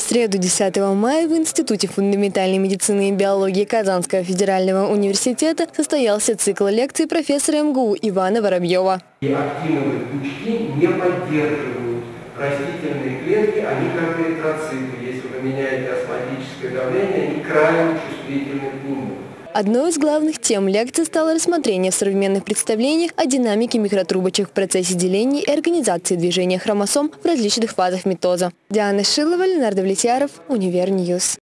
среду 10 мая в Институте фундаментальной медицины и биологии Казанского федерального университета состоялся цикл лекций профессора МГУ Ивана Воробьева. И актиновые пучки не поддерживают растительные клетки, они как эритроциты. Если вы меняете осмотическое давление, они крайне чувствительны к нему. Одной из главных тем лекции стало рассмотрение в современных представлениях о динамике микротрубочек в процессе деления и организации движения хромосом в различных фазах митоза. Диана Шилова, Ленар Давлетьяров, Univer News.